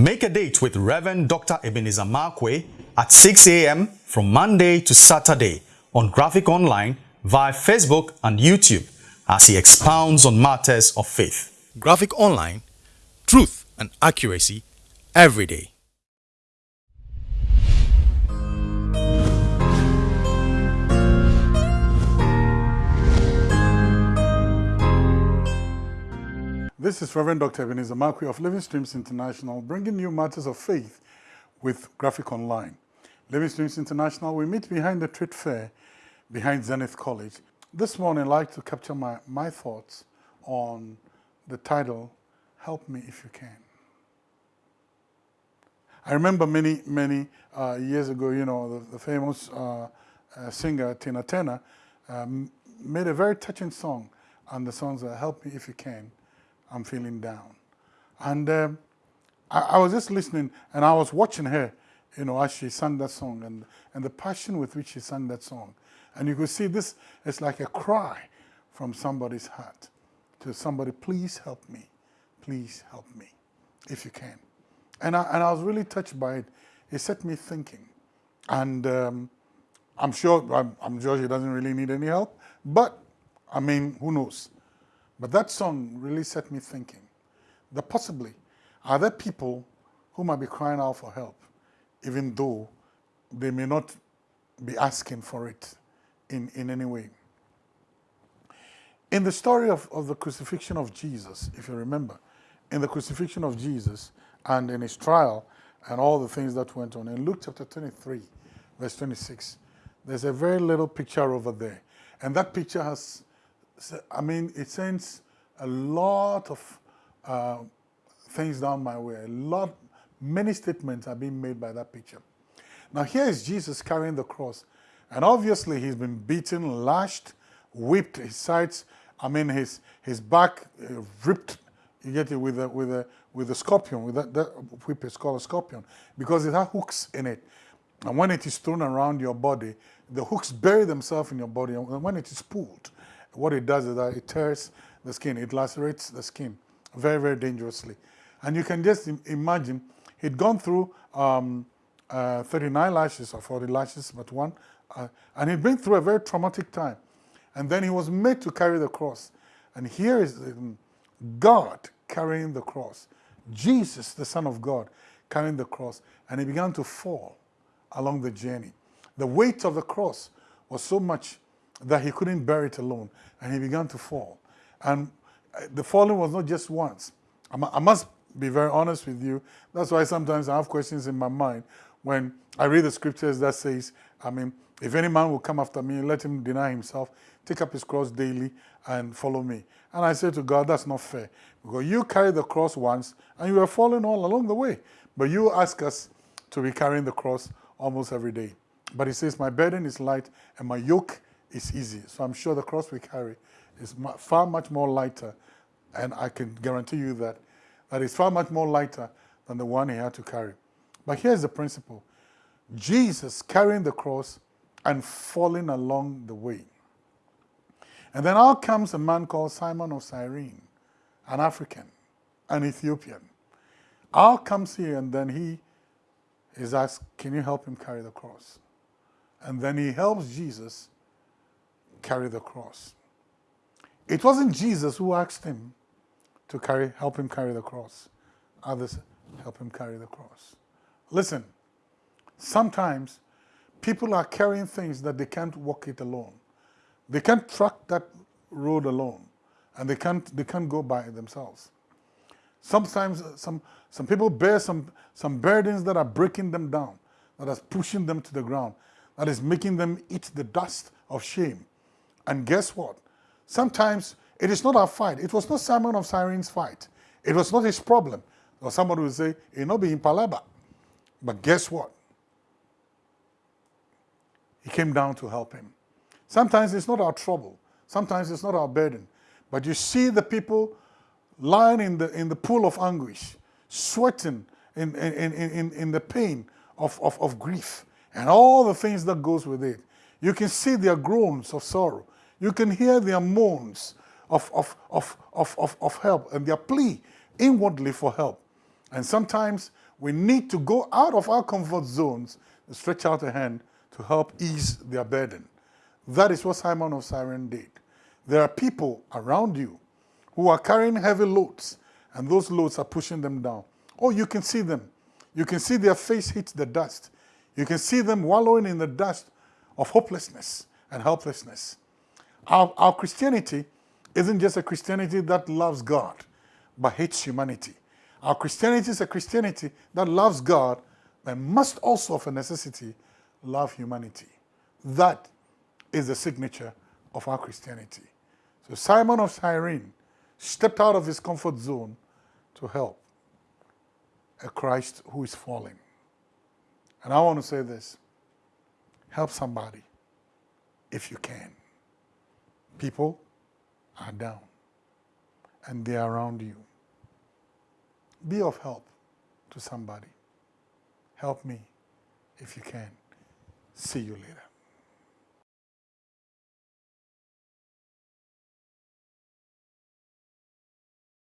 Make a date with Reverend Dr. Ebenezer Markwei at 6 a.m. from Monday to Saturday on Graphic Online via Facebook and YouTube as he expounds on matters of faith. Graphic Online, truth and accuracy every day. This is Reverend Dr. Ebenezer Markwei of Living Streams International, bringing you matters of faith with Graphic Online. Living Streams International, we meet behind the trade fair behind Zenith College. This morning, I'd like to capture my, my thoughts on the title, Help Me If You Can. I remember many, many uh, years ago, you know, the, the famous uh, uh, singer Tina Turner um, made a very touching song, and the song's Help Me If You Can. I'm feeling down. And um, I, I, was just listening and I was watching her, you know, as she sang that song and, and the passion with which she sang that song. And you could see this is like a cry from somebody's heart to somebody, please help me, please help me, if you can. And I, and I was really touched by it. It set me thinking. And um, I'm sure, I'm, I'm sure she doesn't really need any help, but I mean, who knows? But that song really set me thinking that possibly are there people who might be crying out for help, even though they may not be asking for it in, in any way. In the story of, of the crucifixion of Jesus, if you remember, in the crucifixion of Jesus and in his trial and all the things that went on, in Luke chapter 23, verse 26, there's a very little picture over there. And that picture has I mean, it sends a lot of uh, things down my way. A lot, many statements are being made by that picture. Now here is Jesus carrying the cross. And obviously he's been beaten, lashed, whipped, his sides, I mean his, his back uh, ripped, you get it, with a, with a, with a scorpion, with that, that whip is called a scorpion, because it has hooks in it. And when it is thrown around your body, the hooks bury themselves in your body, and when it is pulled, what it does is that it tears the skin, it lacerates the skin very, very dangerously. And you can just imagine, he'd gone through um, uh, 39 lashes or 40 lashes, but one, uh, and he'd been through a very traumatic time. And then he was made to carry the cross. And here is um, God carrying the cross. Jesus, the Son of God, carrying the cross. And he began to fall along the journey. The weight of the cross was so much that he couldn't bear it alone, and he began to fall. And uh, the falling was not just once. I must be very honest with you. That's why sometimes I have questions in my mind when I read the scriptures that says, I mean, if any man will come after me, let him deny himself, take up his cross daily and follow me. And I say to God, that's not fair. Because you carried the cross once and you were falling all along the way. But you ask us to be carrying the cross almost every day. But he says, my burden is light and my yoke is easy. So I'm sure the cross we carry is far much more lighter, and I can guarantee you that that is far much more lighter than the one he had to carry. But here's the principle. Jesus carrying the cross and falling along the way. And then out comes a man called Simon of Cyrene, an African, an Ethiopian. Out comes he and then he is asked, can you help him carry the cross? And then he helps Jesus carry the cross. It wasn't Jesus who asked him to carry, help him carry the cross. Others help him carry the cross. Listen, sometimes people are carrying things that they can't walk it alone. They can't track that road alone, and they can't, they can't go by themselves. Sometimes uh, some, some people bear some, some burdens that are breaking them down, that are pushing them to the ground, that is making them eat the dust of shame. And guess what? Sometimes it is not our fight. It was not Simon of Cyrene's fight. It was not his problem. Or somebody will say, it not be in Palaba. But guess what? He came down to help him. Sometimes it's not our trouble. Sometimes it's not our burden. But you see the people lying in the, in the pool of anguish, sweating in, in, in, in the pain of, of, of grief and all the things that goes with it. You can see their groans of sorrow. You can hear their moans of, of, of, of, of, of help and their plea inwardly for help. And sometimes We need to go out of our comfort zones and stretch out a hand to help ease their burden. That is what Simon of Cyrene did. There are people around you who are carrying heavy loads, and those loads are pushing them down. Oh, you can see them. You can see their face hit the dust. You can see them wallowing in the dust of hopelessness and helplessness. Our, our Christianity isn't just a Christianity that loves God, but hates humanity. Our Christianity is a Christianity that loves God, but must also, of a necessity, love humanity. That is the signature of our Christianity. So Simon of Cyrene stepped out of his comfort zone to help a Christ who is falling. And I want to say this help somebody if you can. People are down and they are around you. Be of help to somebody. Help me if you can. See you later.